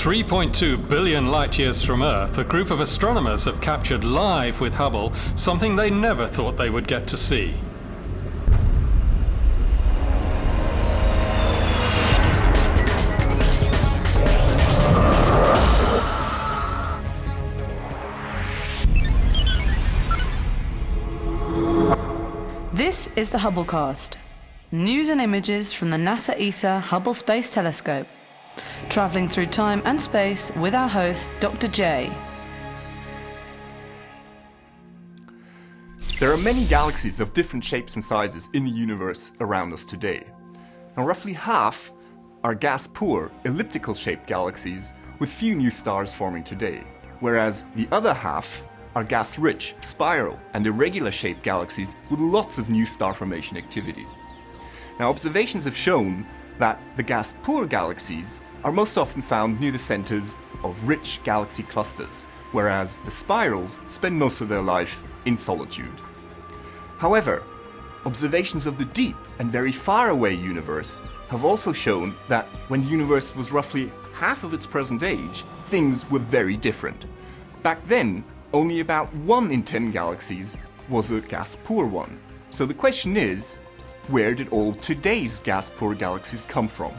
3.2 billion light years from Earth, a group of astronomers have captured live with Hubble something they never thought they would get to see. This is the Hubblecast. News and images from the NASA ESA Hubble Space Telescope. Travelling through time and space with our host, Dr. J. There are many galaxies of different shapes and sizes in the universe around us today. Now roughly half are gas-poor, elliptical-shaped galaxies with few new stars forming today, whereas the other half are gas-rich, spiral and irregular-shaped galaxies with lots of new star formation activity. Now observations have shown that the gas-poor galaxies are most often found near the centers of rich galaxy clusters, whereas the spirals spend most of their life in solitude. However, observations of the deep and very far away universe have also shown that when the universe was roughly half of its present age, things were very different. Back then, only about 1 in 10 galaxies was a gas-poor one. So the question is, where did all of today's gas-poor galaxies come from?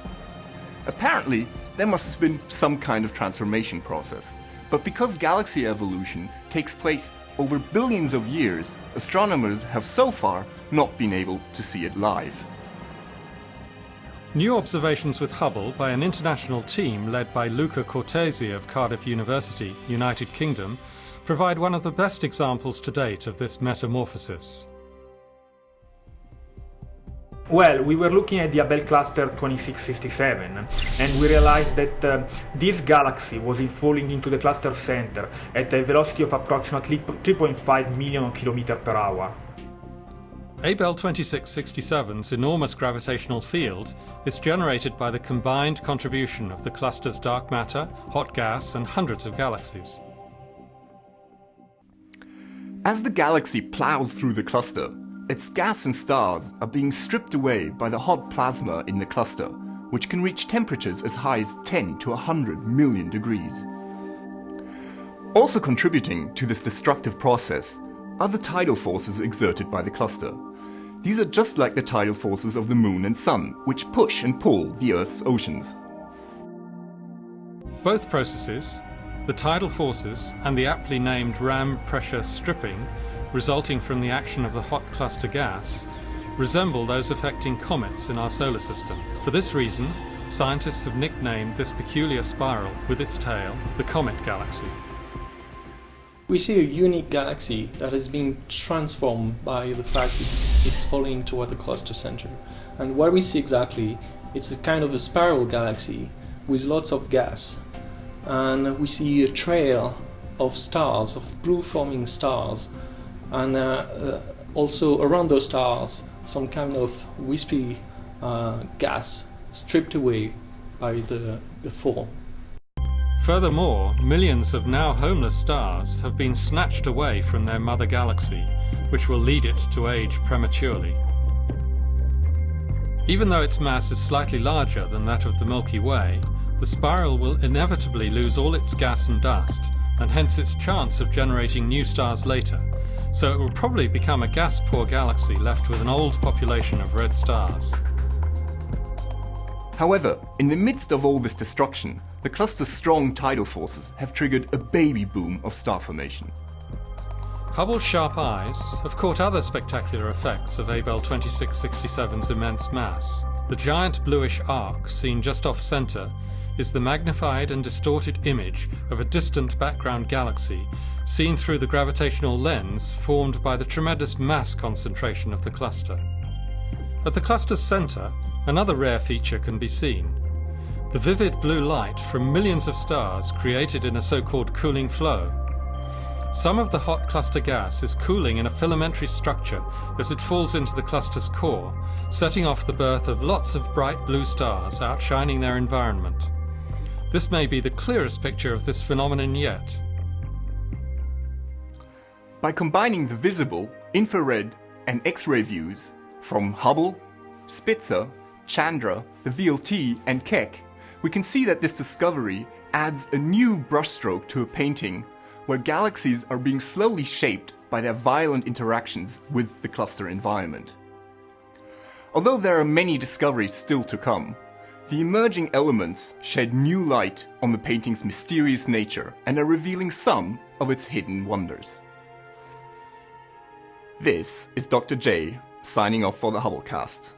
Apparently, there must have been some kind of transformation process. But because galaxy evolution takes place over billions of years, astronomers have so far not been able to see it live. New observations with Hubble by an international team led by Luca Cortese of Cardiff University, United Kingdom, provide one of the best examples to date of this metamorphosis. Well, we were looking at the Abell cluster 2657 and we realized that uh, this galaxy was falling into the cluster center at a velocity of approximately 3.5 million kilometers per hour. Abell 2667's enormous gravitational field is generated by the combined contribution of the cluster's dark matter, hot gas and hundreds of galaxies. As the galaxy plows through the cluster, its gas and stars are being stripped away by the hot plasma in the cluster, which can reach temperatures as high as 10 to 100 million degrees. Also contributing to this destructive process are the tidal forces exerted by the cluster. These are just like the tidal forces of the moon and sun, which push and pull the Earth's oceans. Both processes, the tidal forces and the aptly named ram pressure stripping, resulting from the action of the hot cluster gas, resemble those affecting comets in our solar system. For this reason, scientists have nicknamed this peculiar spiral with its tail the Comet Galaxy. We see a unique galaxy that has been transformed by the fact that it's falling toward the cluster center. And what we see exactly, it's a kind of a spiral galaxy with lots of gas. And we see a trail of stars, of blue forming stars, and uh, uh, also around those stars some kind of wispy uh, gas stripped away by the, the fall. Furthermore, millions of now homeless stars have been snatched away from their mother galaxy, which will lead it to age prematurely. Even though its mass is slightly larger than that of the Milky Way, the spiral will inevitably lose all its gas and dust, and hence its chance of generating new stars later, so it will probably become a gas-poor galaxy left with an old population of red stars. However, in the midst of all this destruction, the cluster's strong tidal forces have triggered a baby boom of star formation. Hubble's sharp eyes have caught other spectacular effects of Abell 2667's immense mass. The giant bluish arc seen just off-center is the magnified and distorted image of a distant background galaxy seen through the gravitational lens formed by the tremendous mass concentration of the cluster. At the cluster's center, another rare feature can be seen. The vivid blue light from millions of stars created in a so-called cooling flow. Some of the hot cluster gas is cooling in a filamentary structure as it falls into the cluster's core, setting off the birth of lots of bright blue stars outshining their environment. This may be the clearest picture of this phenomenon yet. By combining the visible, infrared and X-ray views from Hubble, Spitzer, Chandra, the VLT and Keck, we can see that this discovery adds a new brushstroke to a painting where galaxies are being slowly shaped by their violent interactions with the cluster environment. Although there are many discoveries still to come, the emerging elements shed new light on the painting's mysterious nature and are revealing some of its hidden wonders. This is Dr. J signing off for the Hubblecast.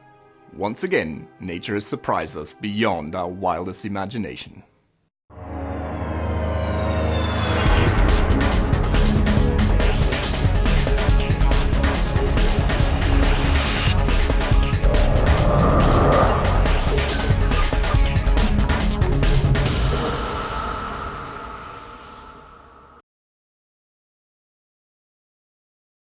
Once again, nature has surprised us beyond our wildest imagination.